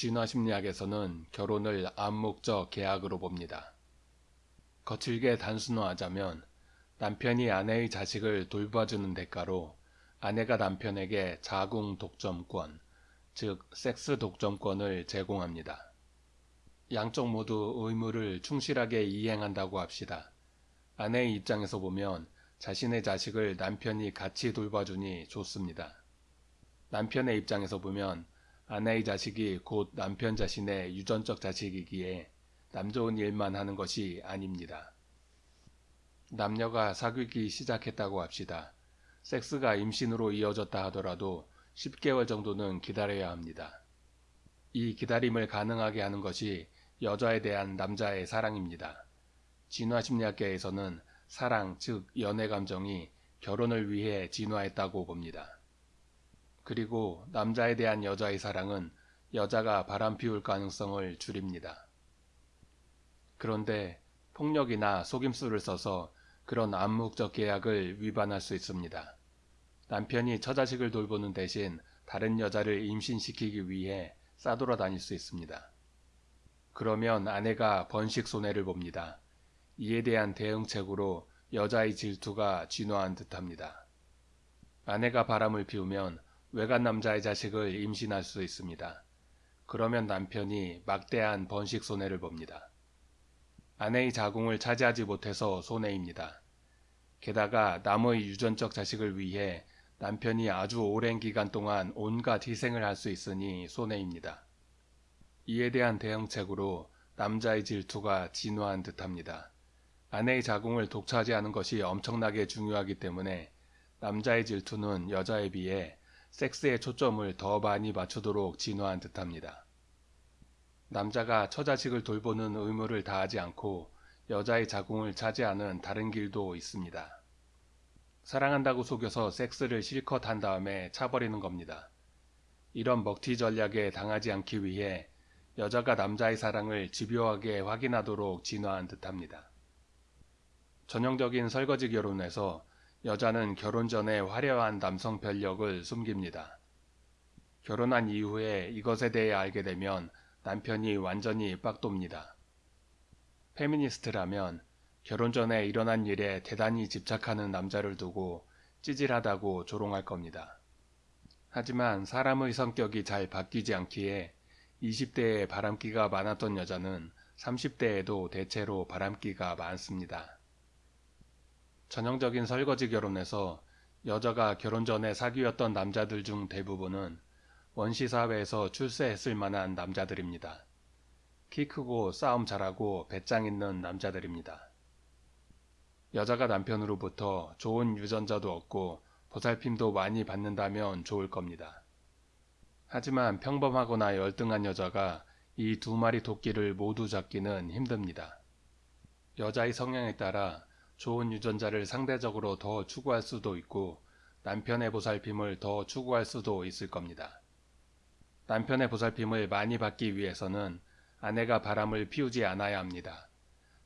진화심리학에서는 결혼을 암묵적 계약으로 봅니다. 거칠게 단순화하자면 남편이 아내의 자식을 돌봐주는 대가로 아내가 남편에게 자궁 독점권, 즉 섹스 독점권을 제공합니다. 양쪽 모두 의무를 충실하게 이행한다고 합시다. 아내의 입장에서 보면 자신의 자식을 남편이 같이 돌봐주니 좋습니다. 남편의 입장에서 보면 아내의 자식이 곧 남편 자신의 유전적 자식이기에 남 좋은 일만 하는 것이 아닙니다. 남녀가 사귀기 시작했다고 합시다. 섹스가 임신으로 이어졌다 하더라도 10개월 정도는 기다려야 합니다. 이 기다림을 가능하게 하는 것이 여자에 대한 남자의 사랑입니다. 진화심리학계에서는 사랑, 즉 연애 감정이 결혼을 위해 진화했다고 봅니다. 그리고 남자에 대한 여자의 사랑은 여자가 바람 피울 가능성을 줄입니다. 그런데 폭력이나 속임수를 써서 그런 암묵적 계약을 위반할 수 있습니다. 남편이 처자식을 돌보는 대신 다른 여자를 임신시키기 위해 싸돌아 다닐 수 있습니다. 그러면 아내가 번식 손해를 봅니다. 이에 대한 대응책으로 여자의 질투가 진화한 듯합니다. 아내가 바람을 피우면 외간 남자의 자식을 임신할 수 있습니다. 그러면 남편이 막대한 번식 손해를 봅니다. 아내의 자궁을 차지하지 못해서 손해입니다. 게다가 남의 유전적 자식을 위해 남편이 아주 오랜 기간 동안 온갖 희생을 할 수 있으니 손해입니다. 이에 대한 대응책으로 남자의 질투가 진화한 듯합니다. 아내의 자궁을 독차지하는 것이 엄청나게 중요하기 때문에 남자의 질투는 여자에 비해 섹스에 초점을 더 많이 맞추도록 진화한 듯합니다. 남자가 처자식을 돌보는 의무를 다하지 않고 여자의 자궁을 차지하는 다른 길도 있습니다. 사랑한다고 속여서 섹스를 실컷 한 다음에 차버리는 겁니다. 이런 먹튀 전략에 당하지 않기 위해 여자가 남자의 사랑을 집요하게 확인하도록 진화한 듯합니다. 전형적인 설거지 결혼에서 여자는 결혼 전에 화려한 남성 변력을 숨깁니다. 결혼한 이후에 이것에 대해 알게 되면 남편이 완전히 빡돕니다. 페미니스트라면 결혼 전에 일어난 일에 대단히 집착하는 남자를 두고 찌질하다고 조롱할 겁니다. 하지만 사람의 성격이 잘 바뀌지 않기에 20대에 바람기가 많았던 여자는 30대에도 대체로 바람기가 많습니다. 전형적인 설거지 결혼에서 여자가 결혼 전에 사귀었던 남자들 중 대부분은 원시사회에서 출세했을 만한 남자들입니다. 키 크고 싸움 잘하고 배짱 있는 남자들입니다. 여자가 남편으로부터 좋은 유전자도 얻고 보살핌도 많이 받는다면 좋을 겁니다. 하지만 평범하거나 열등한 여자가 이 두 마리 토끼를 모두 잡기는 힘듭니다. 여자의 성향에 따라 좋은 유전자를 상대적으로 더 추구할 수도 있고 남편의 보살핌을 더 추구할 수도 있을 겁니다. 남편의 보살핌을 많이 받기 위해서는 아내가 바람을 피우지 않아야 합니다.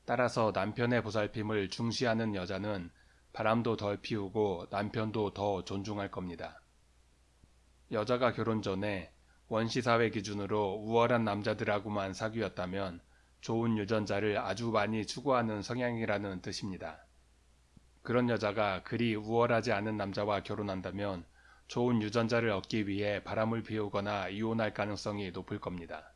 따라서 남편의 보살핌을 중시하는 여자는 바람도 덜 피우고 남편도 더 존중할 겁니다. 여자가 결혼 전에 원시사회 기준으로 우월한 남자들하고만 사귀었다면 좋은 유전자를 아주 많이 추구하는 성향이라는 뜻입니다. 그런 여자가 그리 우월하지 않은 남자와 결혼한다면 좋은 유전자를 얻기 위해 바람을 피우거나 이혼할 가능성이 높을 겁니다.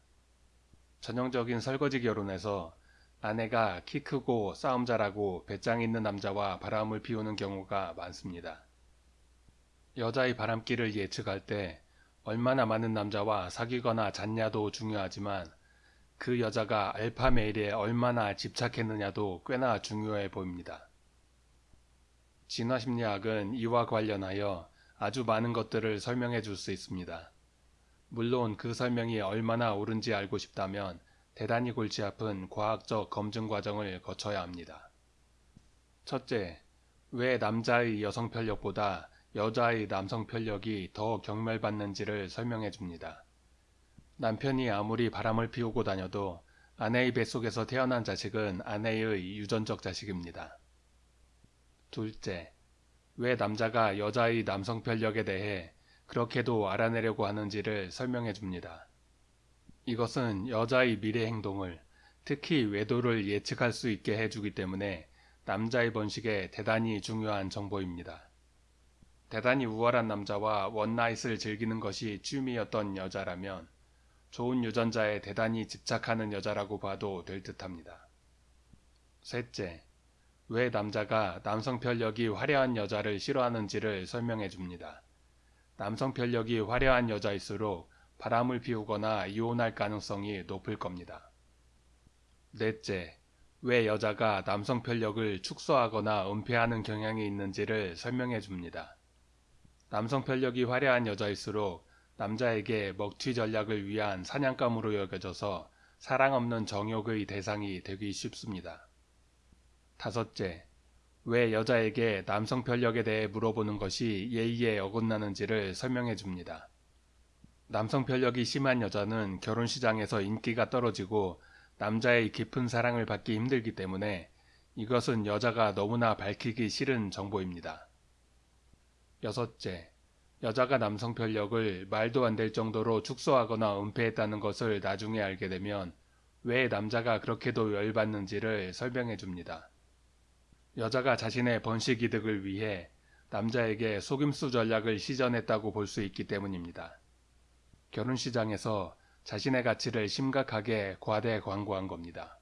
전형적인 설거지 결혼에서 아내가 키 크고 싸움 잘하고 배짱 있는 남자와 바람을 피우는 경우가 많습니다. 여자의 바람기를 예측할 때 얼마나 많은 남자와 사귀거나 잤냐도 중요하지만 그 여자가 알파 메일에 얼마나 집착했느냐도 꽤나 중요해 보입니다. 진화심리학은 이와 관련하여 아주 많은 것들을 설명해 줄 수 있습니다. 물론 그 설명이 얼마나 옳은지 알고 싶다면 대단히 골치 아픈 과학적 검증 과정을 거쳐야 합니다. 첫째, 왜 남자의 여성 편력보다 여자의 남성 편력이 더 경멸받는지를 설명해 줍니다. 남편이 아무리 바람을 피우고 다녀도 아내의 뱃속에서 태어난 자식은 아내의 유전적 자식입니다. 둘째, 왜 남자가 여자의 남성 편력에 대해 그렇게도 알아내려고 하는지를 설명해 줍니다. 이것은 여자의 미래 행동을 특히 외도를 예측할 수 있게 해주기 때문에 남자의 번식에 대단히 중요한 정보입니다. 대단히 우월한 남자와 원나잇을 즐기는 것이 취미였던 여자라면 좋은 유전자에 대단히 집착하는 여자라고 봐도 될 듯합니다. 셋째, 왜 남자가 남성 편력이 화려한 여자를 싫어하는지를 설명해 줍니다. 남성 편력이 화려한 여자일수록 바람을 피우거나 이혼할 가능성이 높을 겁니다. 넷째, 왜 여자가 남성 편력을 축소하거나 은폐하는 경향이 있는지를 설명해 줍니다. 남성 편력이 화려한 여자일수록 남자에게 먹튀 전략을 위한 사냥감으로 여겨져서 사랑 없는 정욕의 대상이 되기 쉽습니다. 다섯째, 왜 여자에게 남성 편력에 대해 물어보는 것이 예의에 어긋나는지를 설명해 줍니다. 남성 편력이 심한 여자는 결혼 시장에서 인기가 떨어지고 남자의 깊은 사랑을 받기 힘들기 때문에 이것은 여자가 너무나 밝히기 싫은 정보입니다. 여섯째, 여자가 남성 편력을 말도 안 될 정도로 축소하거나 은폐했다는 것을 나중에 알게 되면 왜 남자가 그렇게도 열받는지를 설명해 줍니다. 여자가 자신의 번식 이득을 위해 남자에게 속임수 전략을 시전했다고 볼 수 있기 때문입니다. 결혼 시장에서 자신의 가치를 심각하게 과대 광고한 겁니다.